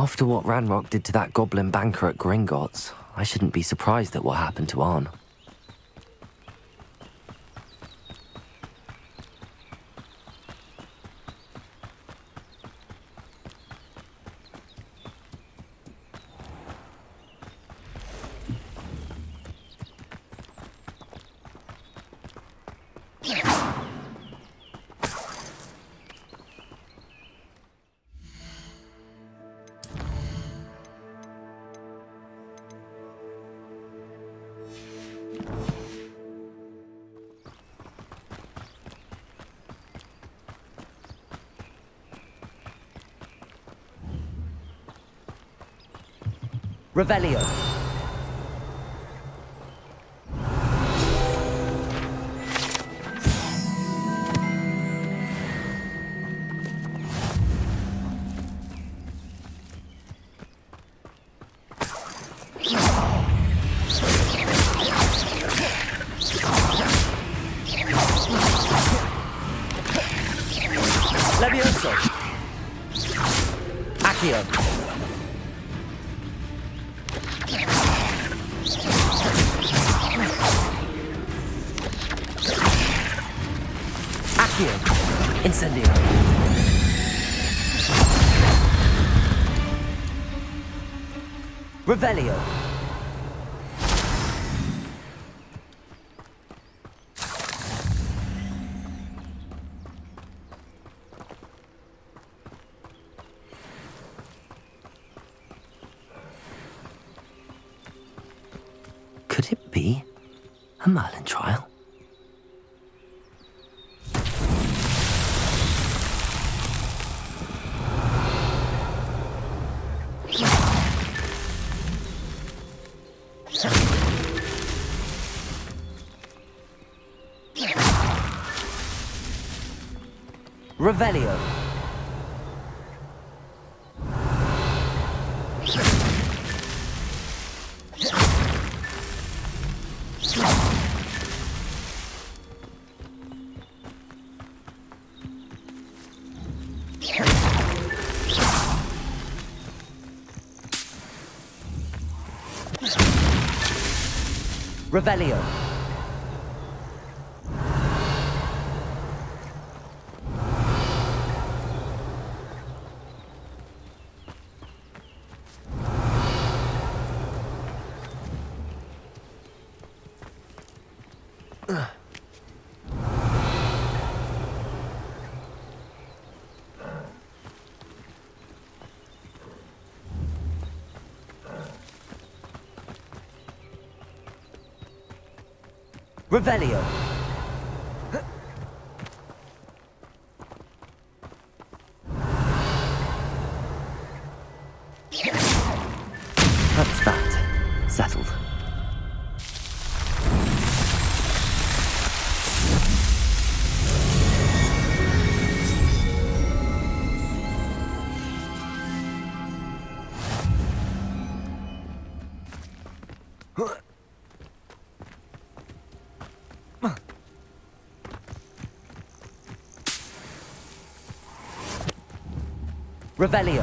After what Ranrock did to that goblin banker at Gringotts, I shouldn't be surprised at what happened to Arn. Revelio. Levioso. Accio. Accio. Incendio. Revelio. Merlin trial? Revelio. Revelio. Revelio. Revelio.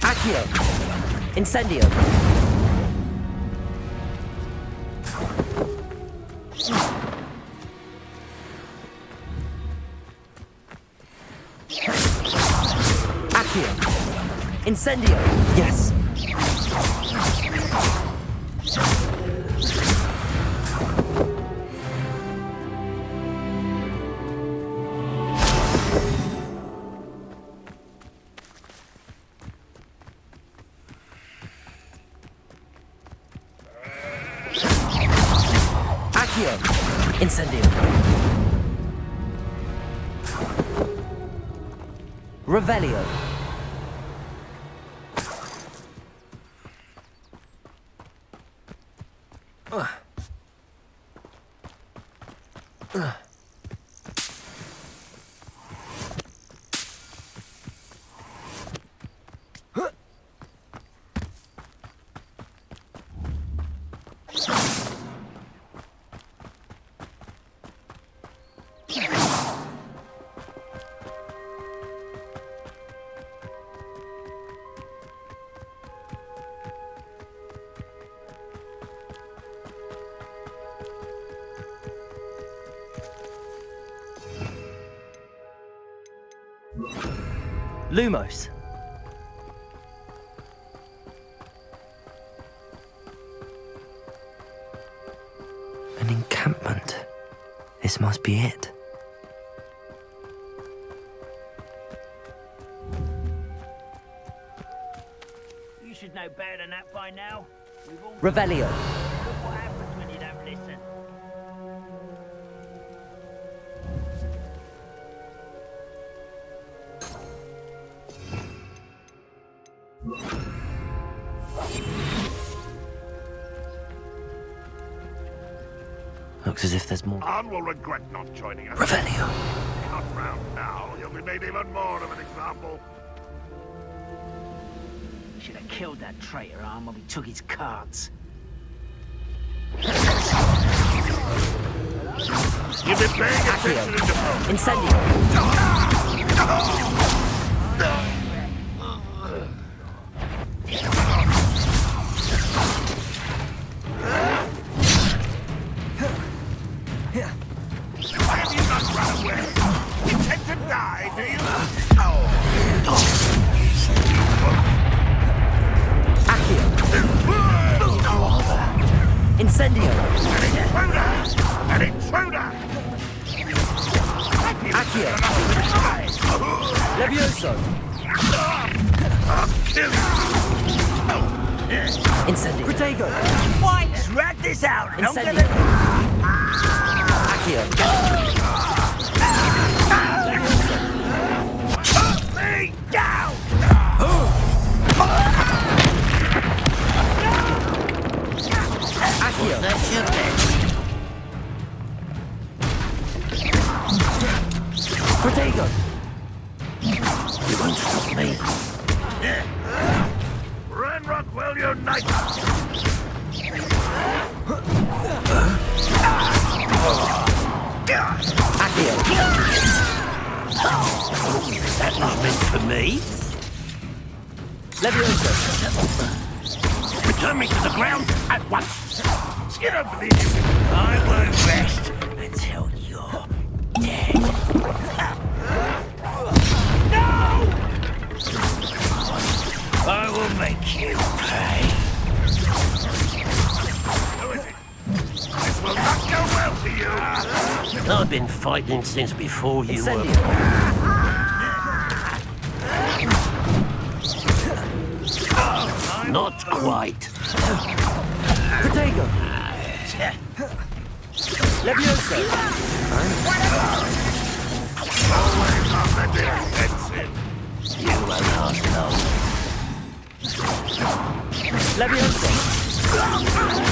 Accio. Incendio. Accio. Incendio. Yes! Revelio. Lumos. An encampment. This must be it. You should know better than that by now. Revelio. Looks as if there's more. Arn will regret not joining us. Revelio. Not round now. He'll be made even more of an example. Should have killed that traitor Arn when we took his cards. You've been paying attention in the. Incendio. This out Incendio. than... Accio. Put me down! Accio. Protego. You won't stop me. Ranrock will unite! Accio. That was meant for me. Levioso. Return me to the ground at once. You don't believe I won't rest until you're dead. No! I will make you you! I've been fighting since before you were. Incendio. Not quite. Protego. Levioso. Always on the defensive! You won't last long. Levioso.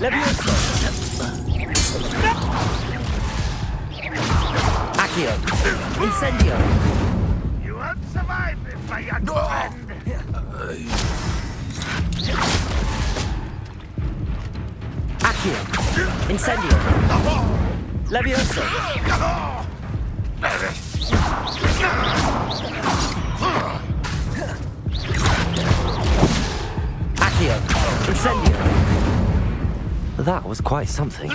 Levioso. Accio. Incendio. You won't survive this, my young friend! Accio. Incendio. Levioso. Accio. Incendio. That was quite something.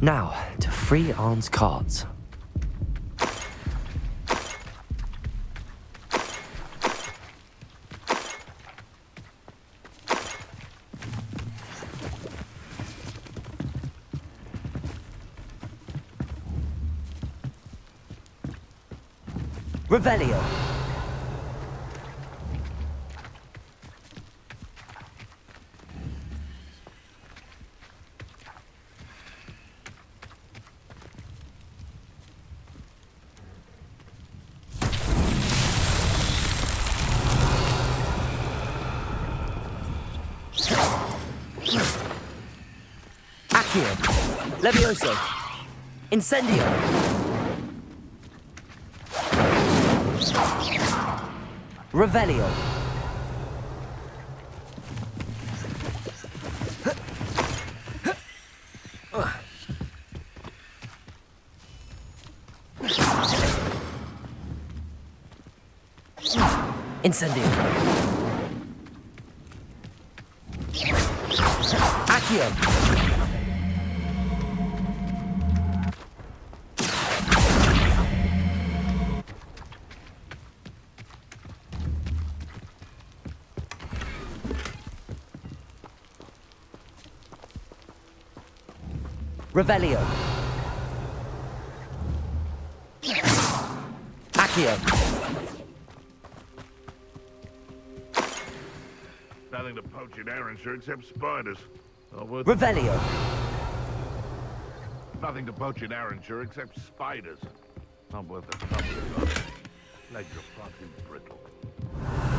Now, to free Arn's cards. Revelio. Accio. Levioso. Incendio. Revelio. Incendio. Accio. Revelio. Accio. Nothing to poach in Arrowshire except spiders. Not worth Revelio. Nothing to poach in Arrowshire except spiders. Not worth the trouble. son. Legs are far too brittle.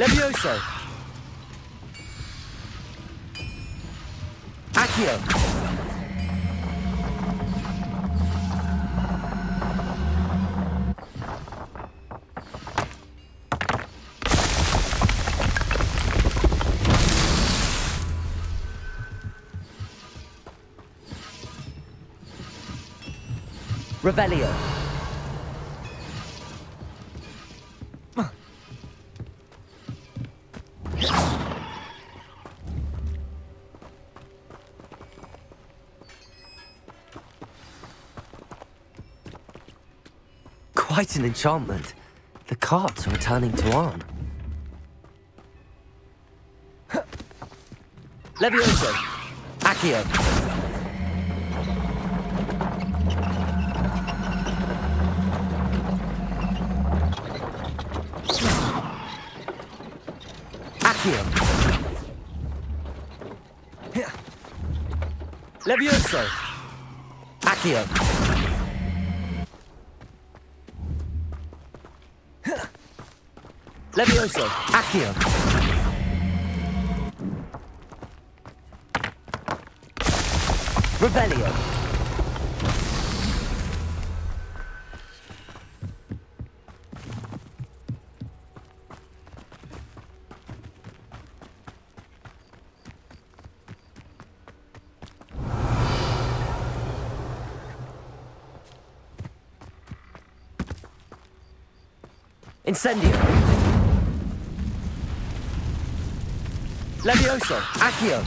Levioso. Accio. Revelio. Quite an enchantment. The carts are returning to Arn. Levioso. Accio. Accio. Levioso. Accio. Levioso. Accio. Revelio. Incendio. Levioso. Accio.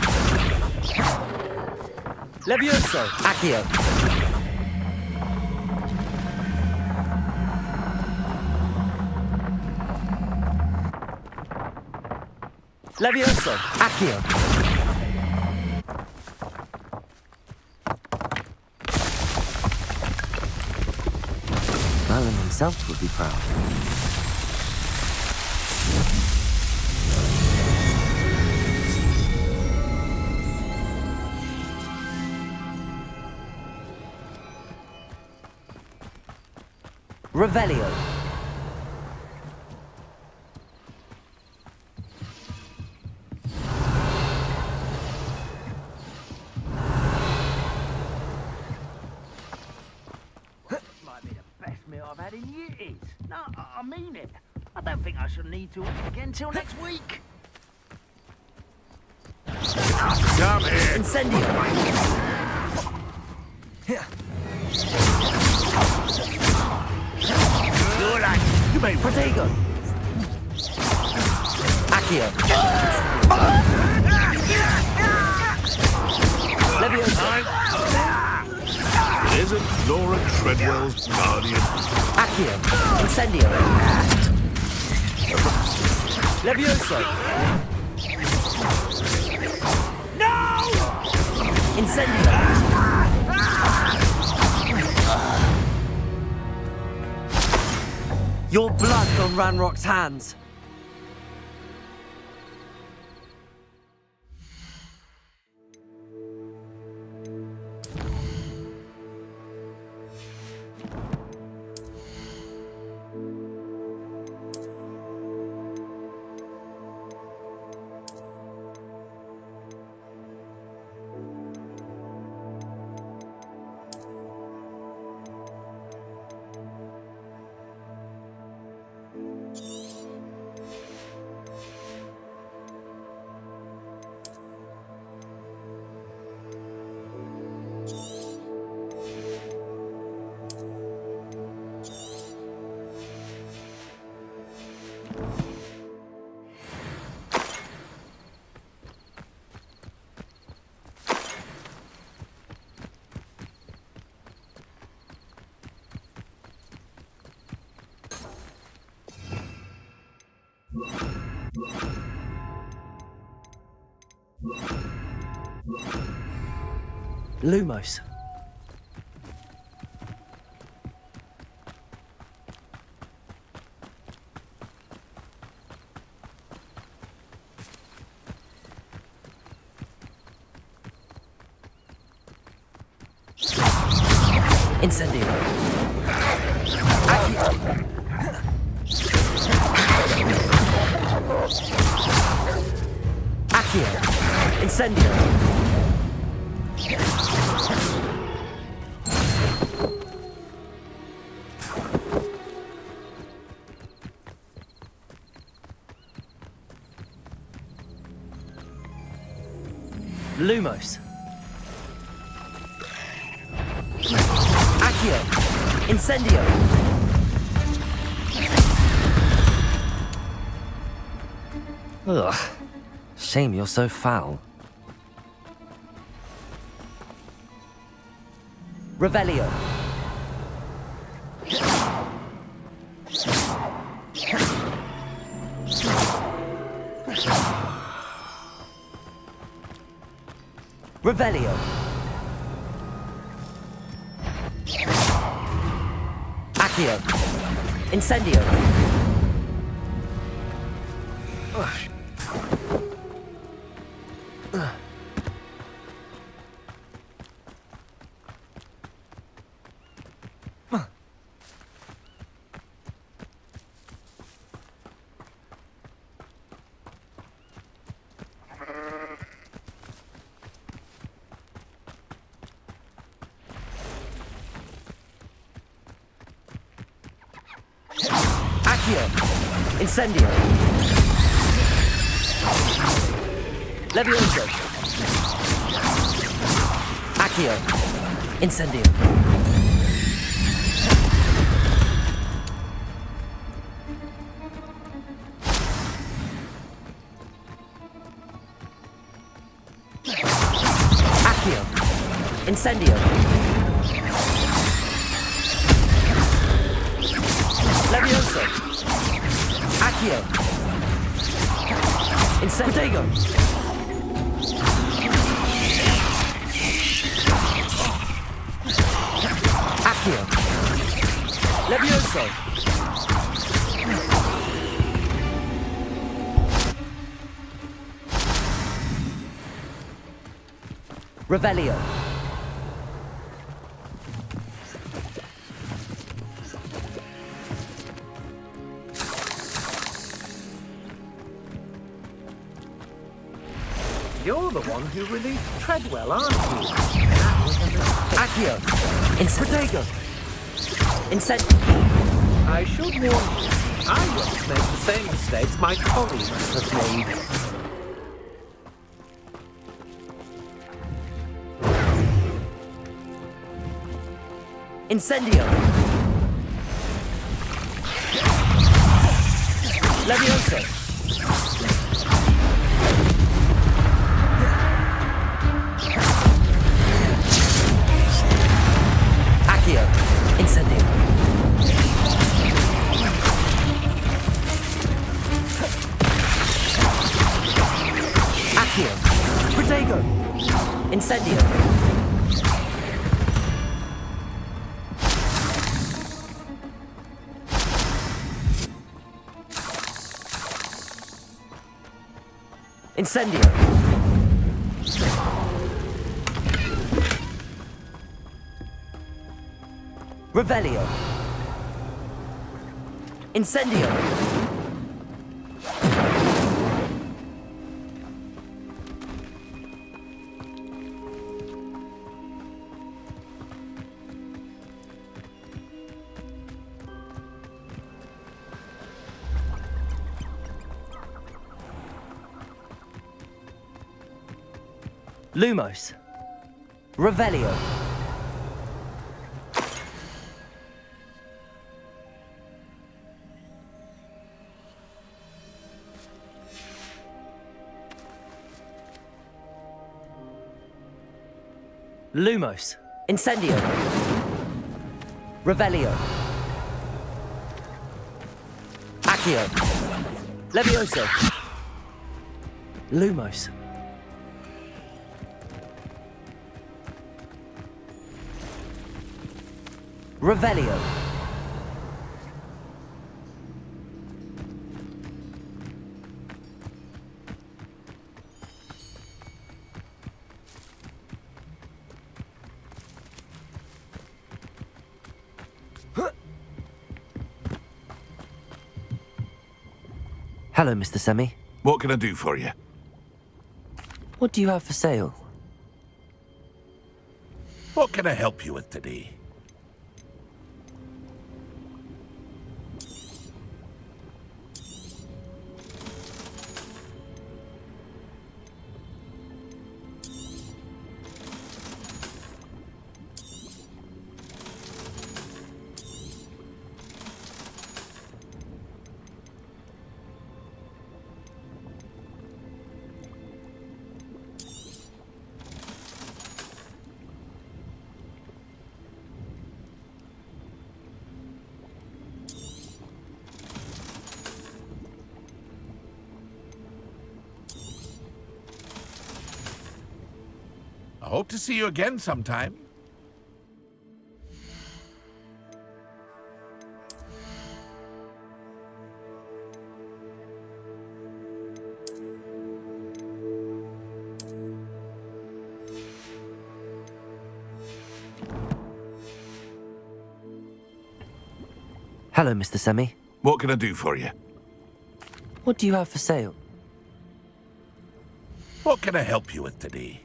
Levioso. Accio. Levioso. Accio. Merlin himself would be proud. Revelio. Might be the best meal I've had in years. No, I I mean it. I don't think I shall need to eat again till next week. Come here. Incendio. May Protego. Accio. Levioso. It isn't Laura Treadwell's guardian. Accio. Incendio. Levioso. No! Incendio. Your blood's on Ranrock's hands. Lumos. Lumos. Accio. Incendio. Ugh. Shame you're so foul. Revelio. Revelio. Accio. Incendio. Incendio. Levioso. Accio. Incendio. Incendio. Levioso. Accio. Incendio. Accio. Levioso. Revelio. One who released Treadwell, aren't you? That was a mistake. Incendio. I should warn you, I won't make the same mistakes my colleagues have made. Incendio. Levioso. listening. Accio. Protego. Incendio. Incendio. Revelio! Incendio! Lumos. Revelio. Lumos. Incendio. Revelio. Accio. Levioso. Lumos. Revelio. Hello, Mr. Semi. What can I do for you? What do you have for sale? What can I help you with today? See you again sometime. Hello, Mr. Semi. What can I do for you? What do you have for sale? What can I help you with today?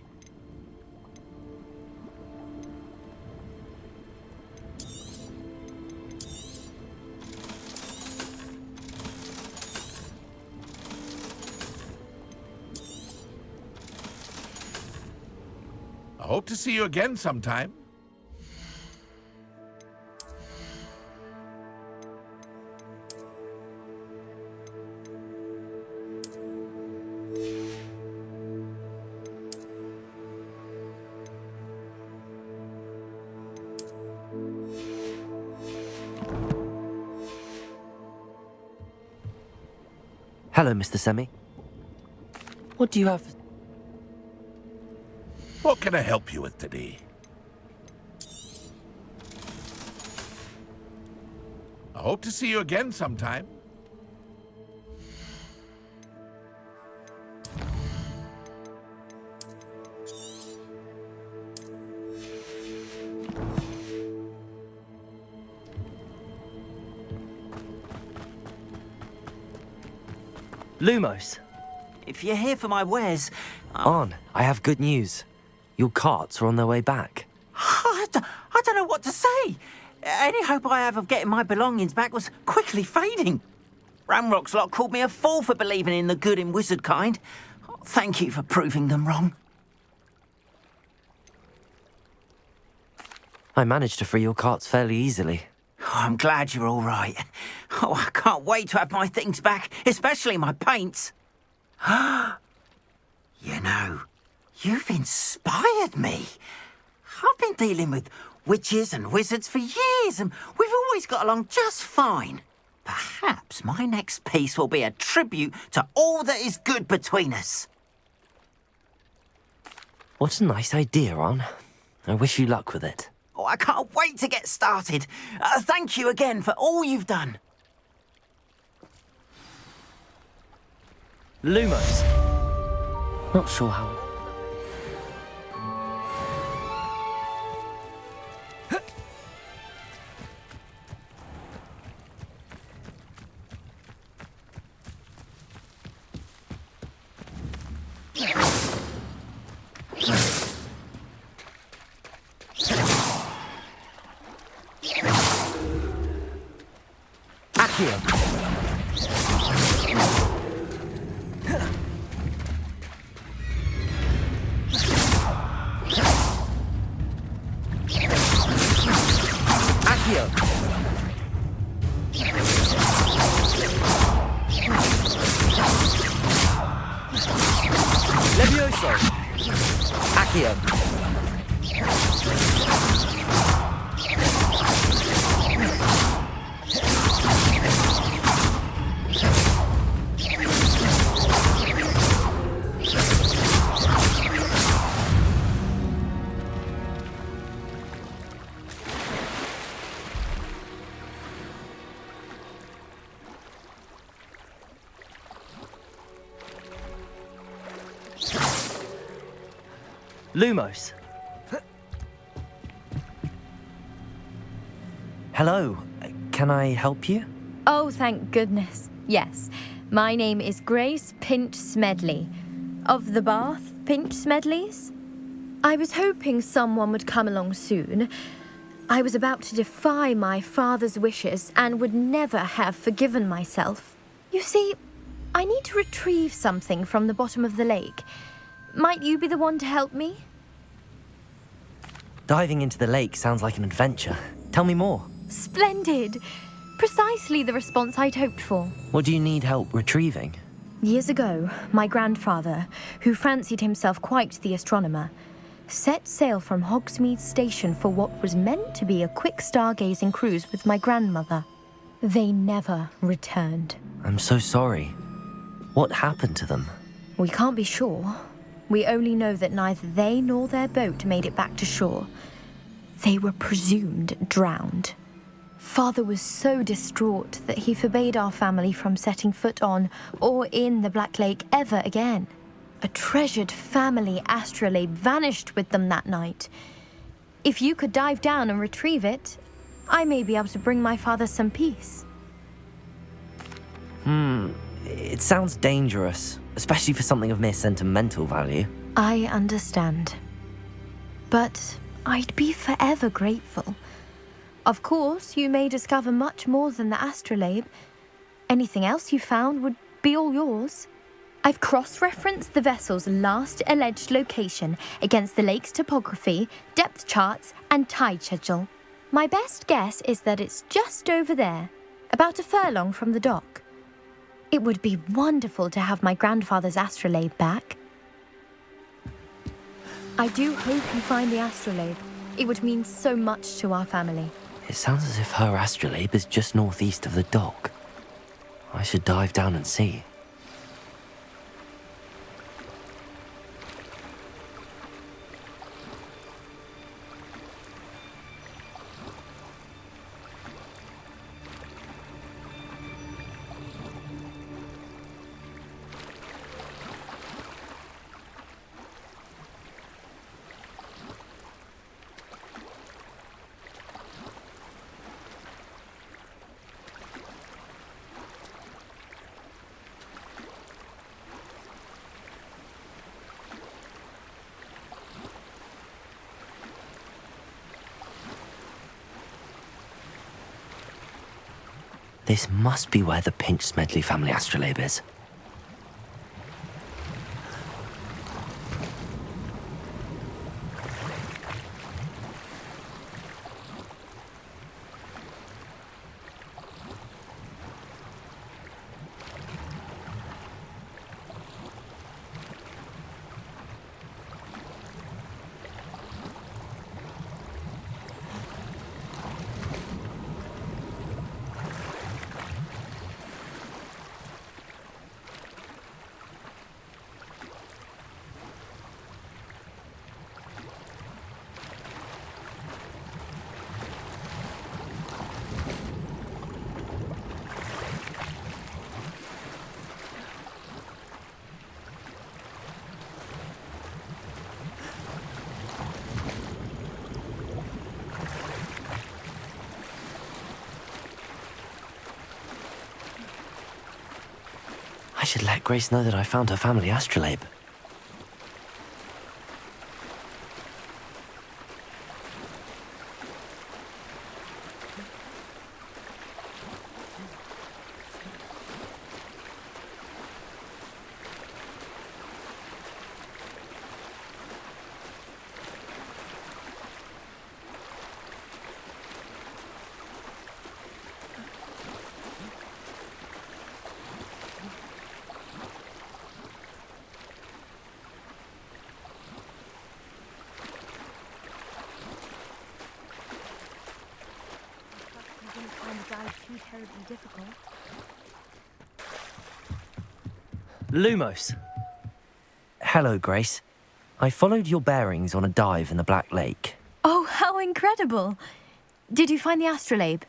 See you again sometime. Hello, Mr. Semi. What do you have? What can I help you with today? I hope to see you again sometime. Lumos. If you're here for my wares, uh, Arn, I have good news. Your carts are on their way back. I d- I don't know what to say. Any hope I have of getting my belongings back was quickly fading. Ranrock's lot called me a fool for believing in the good in wizard kind. Thank you for proving them wrong. I managed to free your carts fairly easily. Oh, I'm glad you're all right. Oh, I can't wait to have my things back, especially my paints. you know, you've inspired me. I've been dealing with witches and wizards for years, and we've always got along just fine. Perhaps my next piece will be a tribute to all that is good between us. What a nice idea, Arn. I wish you luck with it. Oh, I can't wait to get started. Uh, thank you again for all you've done. Lumos. Not sure how. Yeah. Lumos. Hello. Can I help you? Oh, thank goodness. Yes. My name is Grace Pinch Smedley. Of the Bath Pinch Smedleys? I was hoping someone would come along soon. I was about to defy my father's wishes and would never have forgiven myself. You see, I need to retrieve something from the bottom of the lake. Might you be the one to help me? Diving into the lake sounds like an adventure. Tell me more. Splendid! Precisely the response I'd hoped for. What do you need help retrieving? Years ago, my grandfather, who fancied himself quite the astronomer, set sail from Hogsmeade Station for what was meant to be a quick stargazing cruise with my grandmother. They never returned. I'm so sorry. What happened to them? We can't be sure, we only know that neither they nor their boat made it back to shore. They were presumed drowned. Father was so distraught that he forbade our family from setting foot on or in the Black Lake ever again. A treasured family astrolabe vanished with them that night. If you could dive down and retrieve it, I may be able to bring my father some peace. Hmm, it sounds dangerous especially for something of mere sentimental value. I understand. But I'd be forever grateful. Of course, you may discover much more than the astrolabe. Anything else you found would be all yours. I've cross-referenced the vessel's last alleged location against the lake's topography, depth charts, and tide schedule. My best guess is that it's just over there, about a furlong from the dock. It would be wonderful to have my grandfather's astrolabe back. I do hope you find the astrolabe. It would mean so much to our family. It sounds as if her astrolabe is just northeast of the dock. I should dive down and see. This must be where the Pinch Smedley family astrolabe is. Should let Grace know that I found her family astrolabe. Lumos. Hello, Grace. I followed your bearings on a dive in the Black Lake. Oh, how incredible! Did you find the astrolabe?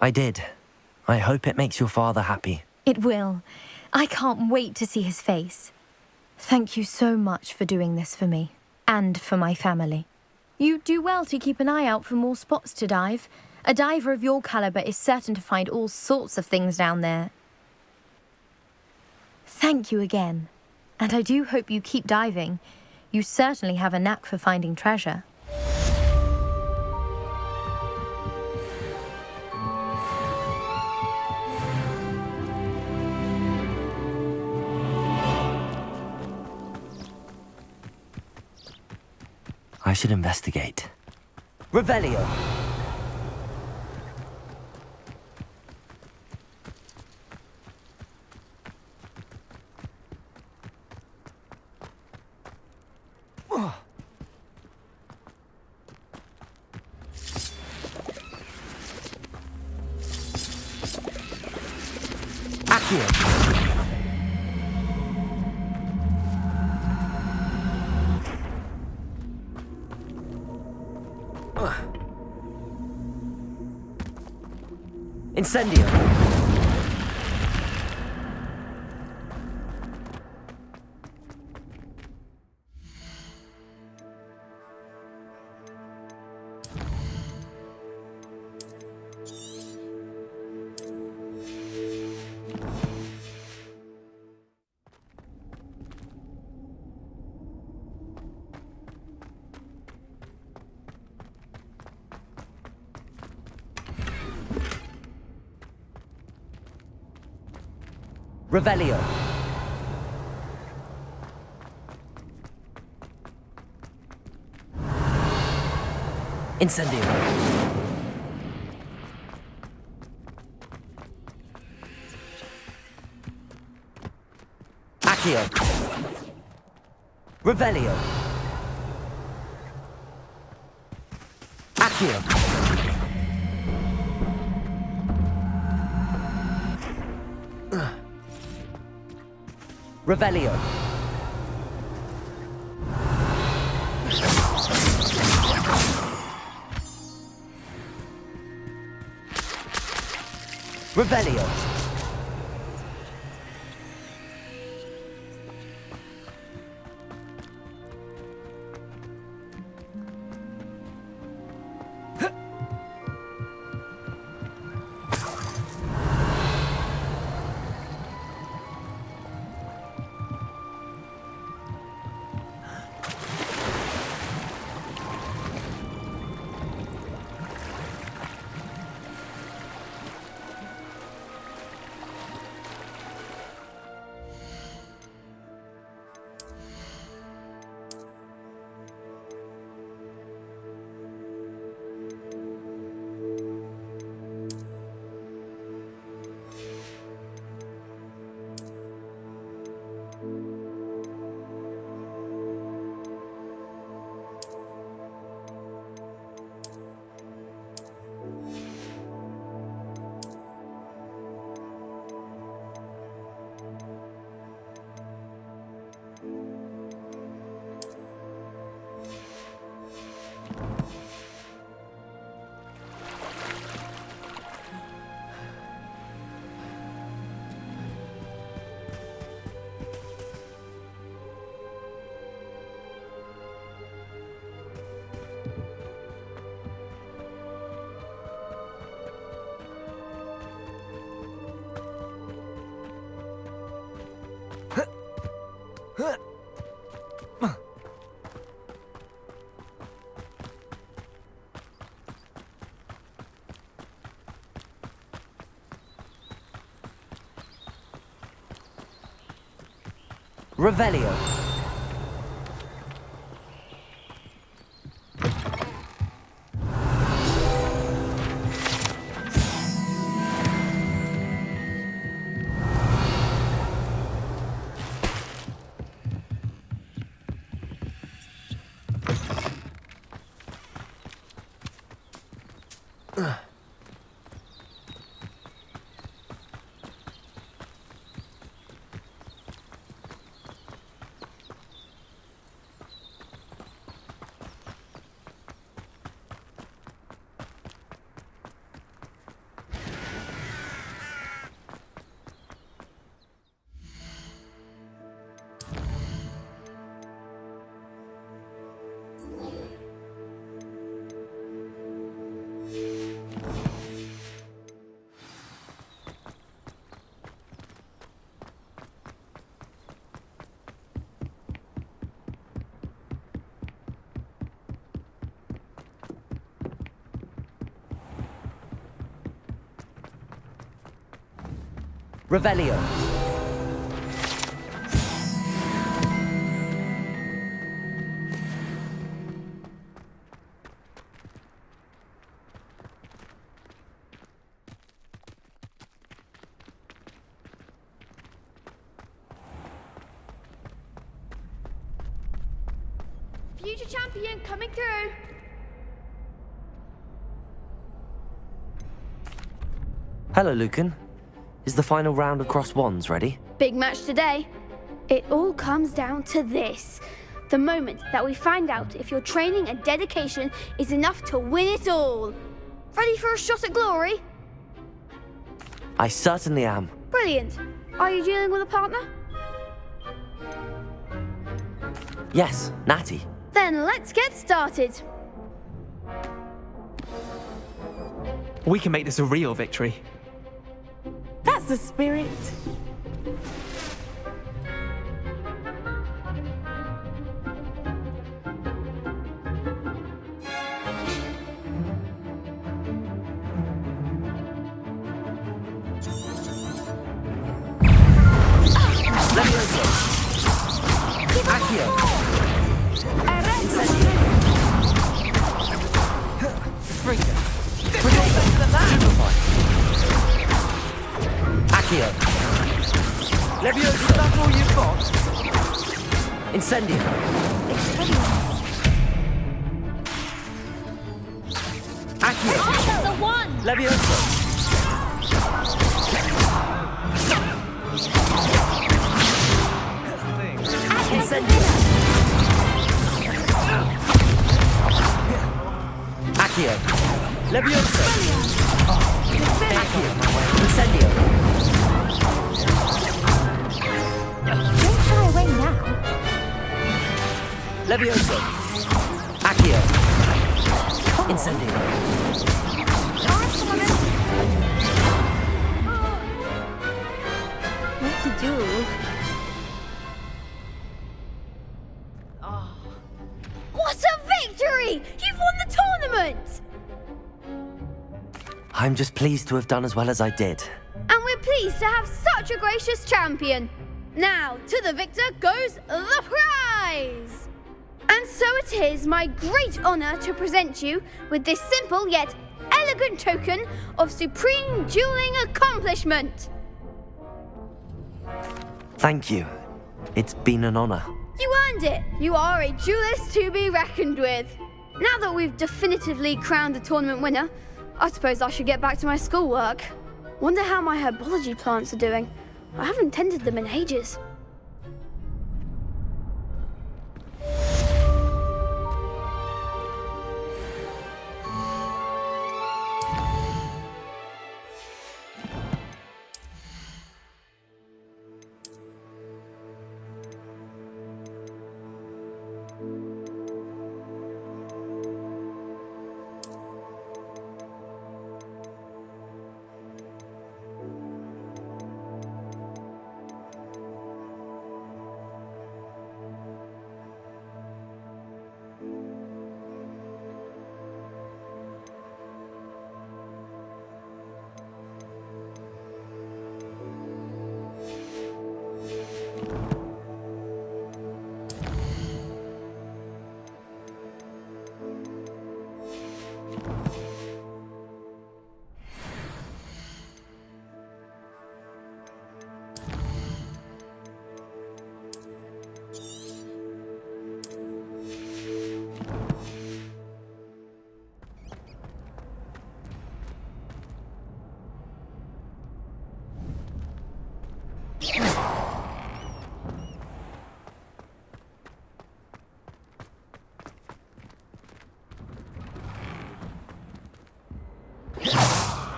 I did. I hope it makes your father happy. It will. I can't wait to see his face. Thank you so much for doing this for me and for my family. You do well to keep an eye out for more spots to dive. A diver of your caliber is certain to find all sorts of things down there. Thank you again. And I do hope you keep diving. You certainly have a knack for finding treasure. I should investigate. Revelio. Incendio. Revelio. Incendio. Accio. Revelio. Accio. Revelio. Revelio. Revelio. Revelio. Future champion coming through. Hello, Lucan. Is the final round across wands ready? Big match today. It all comes down to this. The moment that we find out if your training and dedication is enough to win it all. Ready for a shot at glory? I certainly am. Brilliant. Are you dealing with a partner? Yes, Natty. Then let's get started. We can make this a real victory. The spirit. Freedom. Accio. Levioso. That's all you've got? Incendio. Accio. I got The one! Levioso. Incendio. Accio. Levioso. Accio. Incendio. Levioso. Accio. Incendio. What to do? Ah. What a victory! You've won the tournament! I'm just pleased to have done as well as I did. And we're pleased to have such a gracious champion. Now, to the victor goes the prize! And so it is my great honour to present you with this simple yet elegant token of supreme dueling accomplishment. Thank you. It's been an honor. You earned it. You are a duelist to be reckoned with. Now that we've definitively crowned the tournament winner, I suppose I should get back to my schoolwork. Wonder how my herbology plants are doing. I haven't tended them in ages.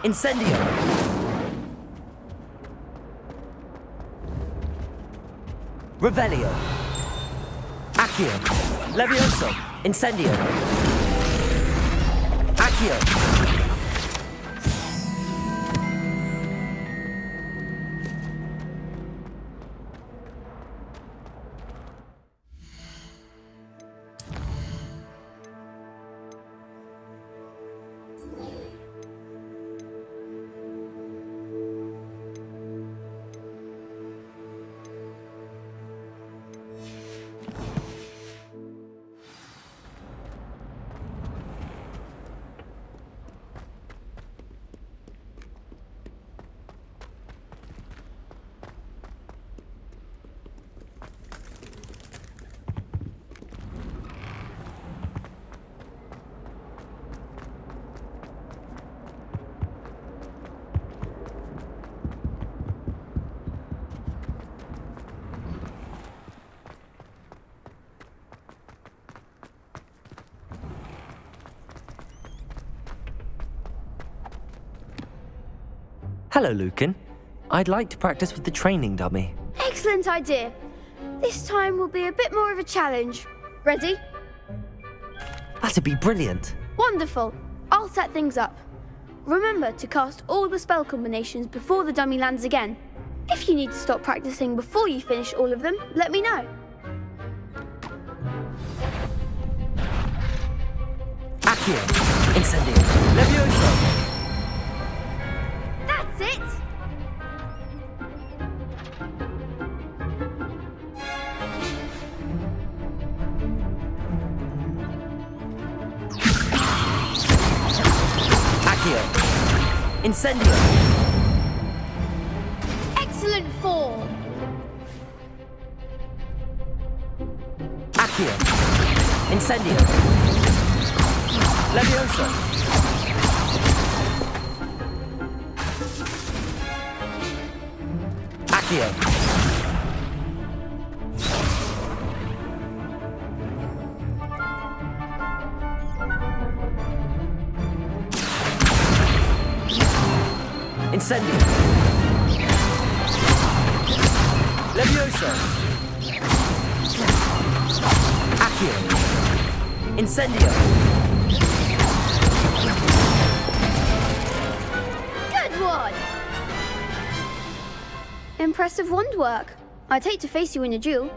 Incendio! Revelio! Accio! Levioso! Incendio! Accio! Hello, Lucan. I'd like to practice with the training dummy. Excellent idea. This time will be a bit more of a challenge. Ready? That'd be brilliant. Wonderful. I'll set things up. Remember to cast all the spell combinations before the dummy lands again. If you need to stop practicing before you finish all of them, let me know. Accio! Incendio! Levioso! Incendio! Excellent form! Accio! Incendio! Levioso! Accio! Incendio! Good one! Impressive wand work. I'd hate to face you in a duel.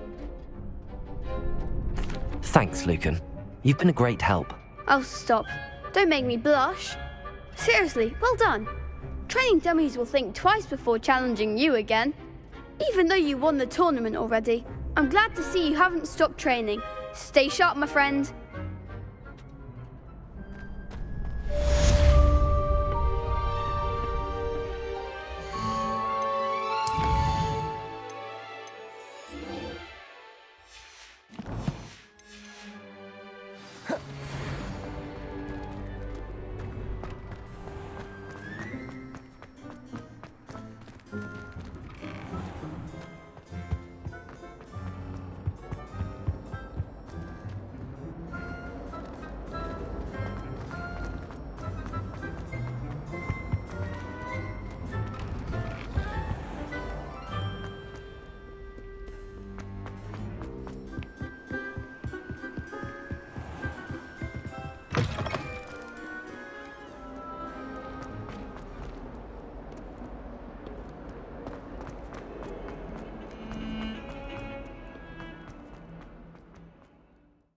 Thanks, Lucan. You've been a great help. Oh, stop. Don't make me blush. Seriously, well done. Training dummies will think twice before challenging you again. Even though you won the tournament already, I'm glad to see you haven't stopped training. Stay sharp, my friend.